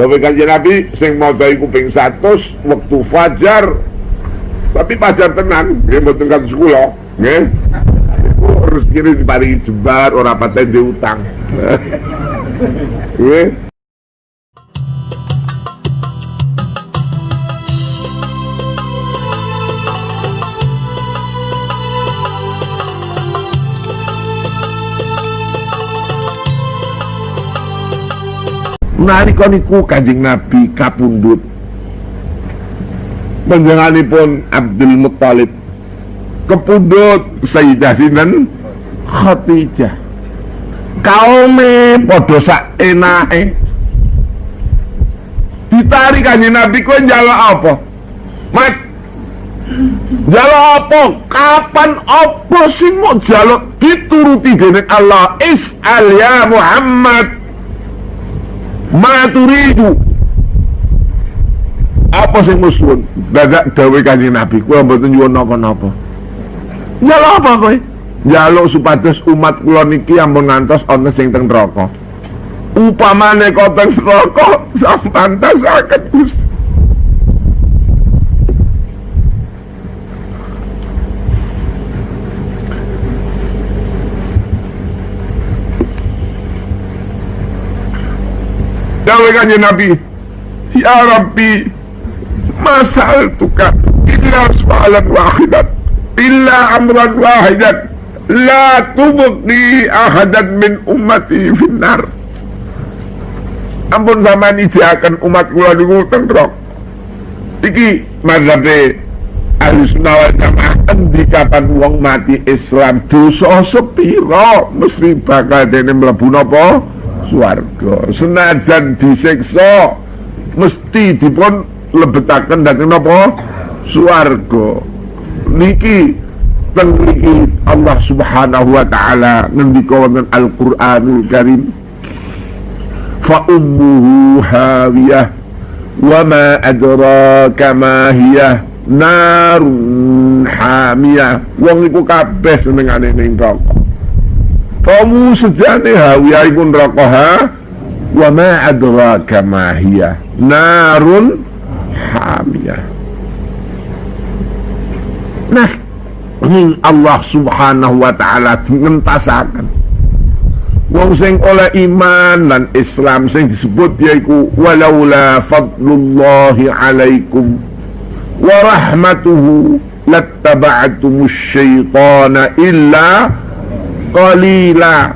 Dawe kanjeng Nabi sing maca iku ping 100 wektu fajar. Tapi fajar tenan, nggih mboten kados kula, nggih. Rezeki diparingi jembar ora paten diutang. Nggih. Nalika niku Kanjeng Nabi kapundhut panjenenganipun Abdul Muthalib kepundhut Sayyidah sinten Khadijah. Kaume padha sak enake ditarik Kanjeng Nabi kowe njaluk apa? Mat. Jaluk apa? Kapan apa sih mau jaluk? Dituruti dening Allah? Is'al ya Muhammad ma turidu apa sing musun dadak dawe kanjeng nabi. Kula mboten nyuwun napa-napa. Njaluk apa kowe? Njaluk supados umat kula niki ampun ngantos ana sing teng neraka. Upamane kok teng neraka sampantasaken Gusti Kanjeng Nabi. Ya Rabbi Masal tuka Illa soalan wahidat Illa amran wahidat La tubukni ahadan min ummati finnar. Ampun sama ini akan umat kula di ngutang rok. Iki mazhabe Ahli sunnah wal jamaah kapan wong mati Islam? Dosa sepiro? Mesti bakal dene mlebu napa swarga. Senajan disiksa mesti dipun lebetaken dhateng napa? Swarga. Niki teng niki Allah Subhanahu wa taala ngendika wonten Al-Qur'anul Karim. Fa ummuhu hawiyah wa ma adraka ma hiya narun hamiyah. Wong iku kabeh senengane ning neraka kamu sejane hawiyah iku neraka ha? Wa ma adraka ma hiya? Narun hamiyah. Nah ning Allah Subhanahu wa taala ngentasaken wong sing oleh iman dan Islam sing disebut yaiku walaula fadlullahi alaikum wa rahmatuhu lattaba'tumus syaitana illa qalila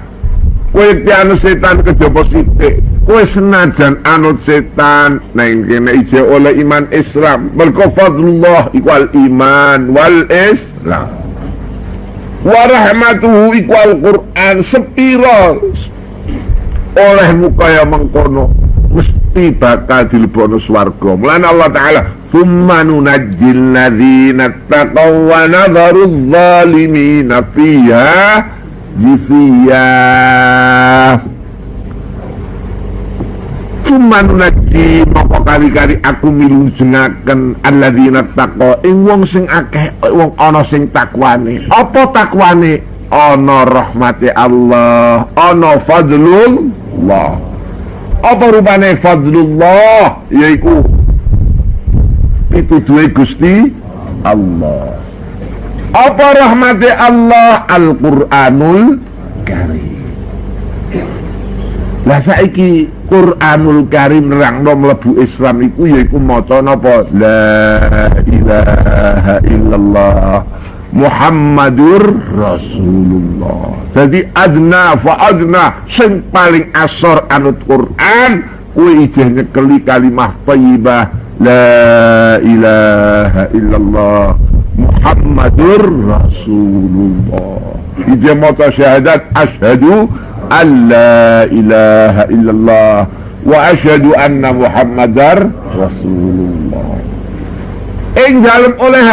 kowe anu setan kejaba sithik kowe senajan anut setan. Nang kene ije oleh iman Islam. Mergo fadlullah iku iman wal Islam. Wa rahmatuhu iku Quran sepiro. Oleh mukaya mengkono mesti bakal dilebokno swarga. Mulane Allah taala thumma nunajjil ladzina taqaw wa nadharu adh-dhalimina fiha jisiya Cuman naji moko kali-kali aku milung jengaken alladzina taqwa ing wong sing akeh wong ana sing takwane. Apa takwane? Ana rahmati Allah, ana fadlullah. Apa rupane fadlullah? Yaiku pituduhe Gusti Allah. Apa rahmati Allah? Al-Qur'anul Karim. Lah saiki Qur'anul Karim nerangno mlebu Islam iku yaiku maca napa? La ilaha illallah Muhammadur Rasulullah. Jadi adna fa adna Sing paling asor anut Qur'an Kuwi ijeh nyekeli kalimah thayyibah La ilaha illallah Muhammadur Rasulullah. Ija mata syahadat Ashadu an la ilaha illallah Wa ashadu anna Muhammadar Rasulullah. Ing dalam oleh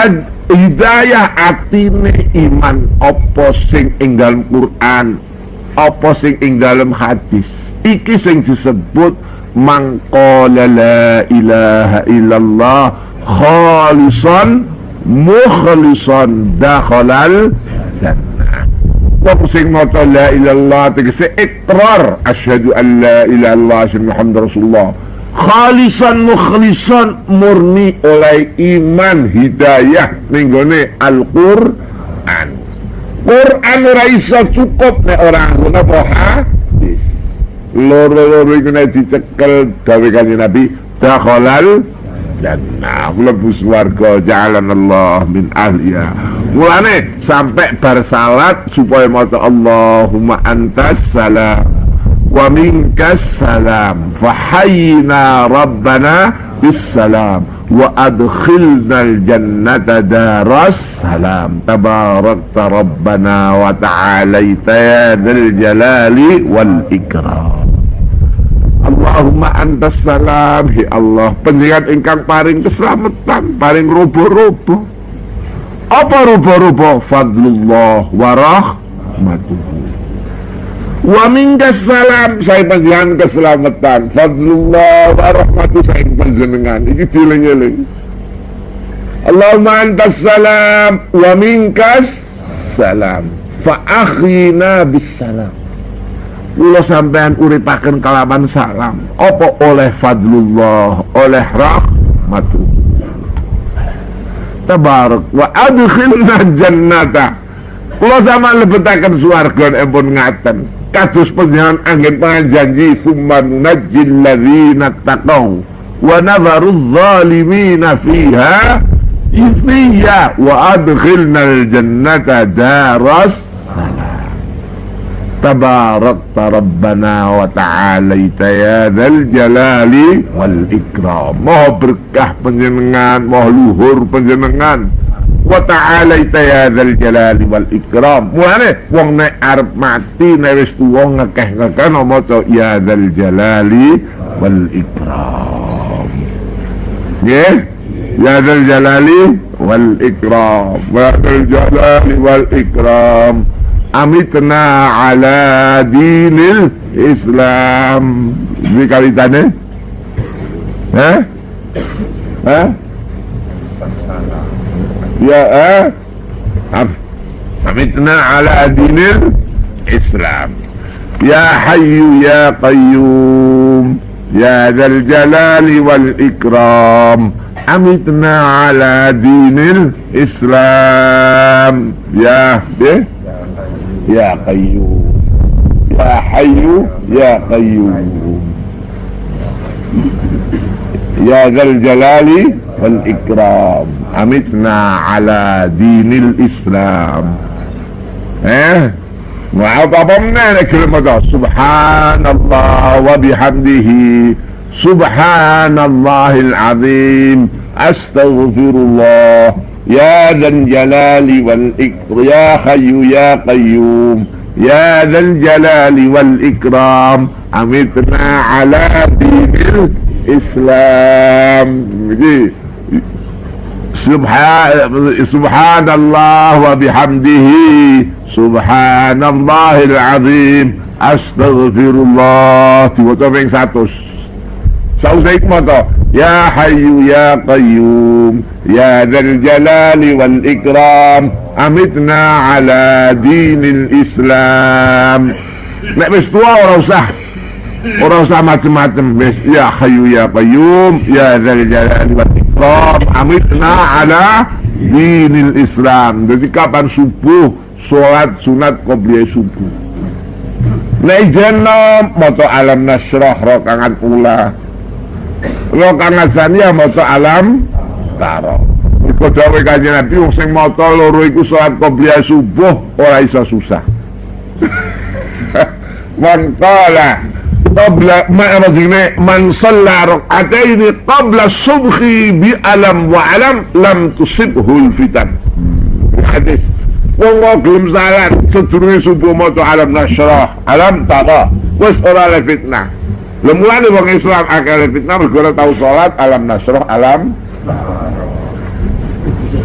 hidayah atine iman Apa sing ing dalam Quran Apa sing ing dalam hadis Iki sing disebut Mangqala la ilaha illallah Khalisan mukhlisan dakhalal jannah wong sing maca la ilallah tegese ikrar asyhadu an la ilaha illallah Muhammad rasulullah khalisan mukhlisan murni oleh iman hidayah ninggone Al-Qur'an Quran ora iso cukup nek ora ngono apa hadis loro-loro iku nek dicekel gawe kanjeng Nabi dakhalal jannah mlebu swarga Allah min ahliya. Mulane sampai bar salat supaya maca Allahumma antas salam wa minkas salam. Fahayna rabbana bis salam wa adkhilna jannata daras salam. Tabarakta rabbana wa ta'alaita ya dzal jalali wal ikram Allahumma antas salam. Hi Allah penjenengan ingkang paring keselamatan paring robo-robo apa robo-robo fadlullah wa rahmatuhu. Wa minkas salam saya penjenengan keselamatan. Fadlullah wa rahmatuhu saya penjenengan. Ini diling-iling Allahumma antas salam wa minkas salam. Fa akhina bis salam Kula sampean uripaken kalaman salam. Apa oleh fadlullah oleh rahmatu Tabarak wa adkhilna jannata. Kula sama lebetaken swarga empun ngaten. Kados panjenengan angin panjanji summa nunajjil ladzina taqaw wa nadharu adh-dhalimina fiha ithiya wa adkhilna al-jannata daras تباركت ربنا وتعاليت يا ذا الجلال والإكرام mau berkah penjenengan mau luhur penjenengan wa ta'alaita ya dzal jalali wal ikram mulane wong nek arep mati nek wis tuwa ngekeh-ngekeh maca ya dzal jalali wal ikram nggih ya dzal jalali wal ikram wa dzal jalali wal ikram amitna ala dinil Islam. Ini kalitannya eh eh ya eh amitna ala dinil Islam. Ya hayyu ya qayyum ya dzal jalali wal ikram. Amitna ala dinil Islam. Ya deh يا قيوم. يا حي يا قيوم. يا ذا الجلال والإكرام. أمتنا على دين الإسلام. ها؟ وعظمنا كلمة سبحان الله وبحمده. سبحان الله العظيم. أستغفر الله. يا ذا الجلال والإكرام. يا حي يا قيوم. يا ذا الجلال والإكرام. أمتنا على دين الإسلام. سبحان سبحان الله وبحمده. سبحان الله العظيم. أستغفر الله. Saus dari mata Ya hayu ya qayyum Ya dal jalali wal ikram Amitna ala dinil islam. Nak bis tua orang usah Orang usah macam-macam. Ya hayu ya qayyum Ya dal jalali wal ikram Amitna ala dinil islam. Jadi kapan subuh Surat sunat kau beli subuh? Nah jenom Mata alam nasrah Rokangan ulah. Rokan Hasaniyah maca alam taro. Iku dawuh Kanjeng Nabi wong sing maca loro iku salat qobliyah subuh ora iso susah. Man qala qabla ma rajulne man shalla rak'ataini qabla subhi bi alam wa alam lam tusibhu al fitan. Hadis Wong gelem salat sedurunge subuh maca alam nasrah, alam tara, wis ora le fitnah. Lemulane wong Islam akal fitnah mergo tahu salat alam nasroh alam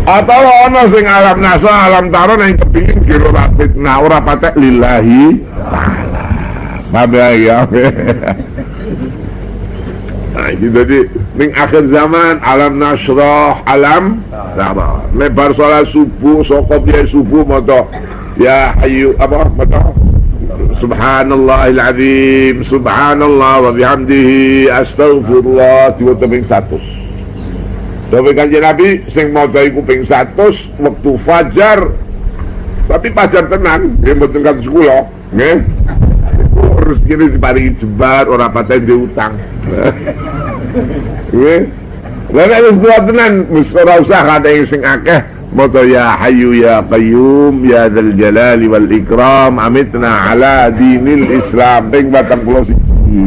atau ana sing alam nasroh alam taro yang kepingin kira fitnah ora patek lillahi taala. Ya. Nah, jadi ning akhir zaman alam nasroh alam taro. Lebar salat subuh sokop dia subuh moto ya ayu apa moto Subhanallahil azim Subhanallah wa bihamdihi Astaghfirullah Tiga teping satu. Tapi kanji Nabi Sing mau dari kuping satu Waktu fajar. Tapi fajar tenang Dia betul kata sekolah Nge Rezeki ini diparingi jebar Orang patah diutang Nge Lalu ada tenan Mesti usah ada yang sing akeh Mata ya hayu ya qayyum ya dal jalali wal ikram amitna ala dinil islam. Ping batang pulau siji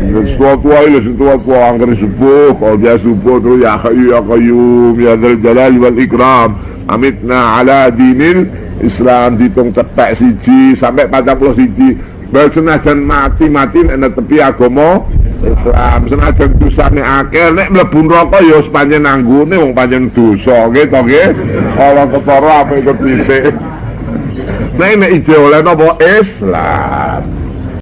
sesuatu aja sesuatu angker subuh kalau dia subuh tu ya hayu ya qayyum ya dal jalali wal ikram amitna ala dinil islam. Ditung cetek siji sampai batang pulau siji Bersenajan mati-mati nek tepi agama Islam. Senajan dosane akeh nek mlebu neraka ya sepanjang nanggune wong panjang dosa nggih to nggih? Ora ketara apa ikut titik? Nek nek ije oleh napa? Islam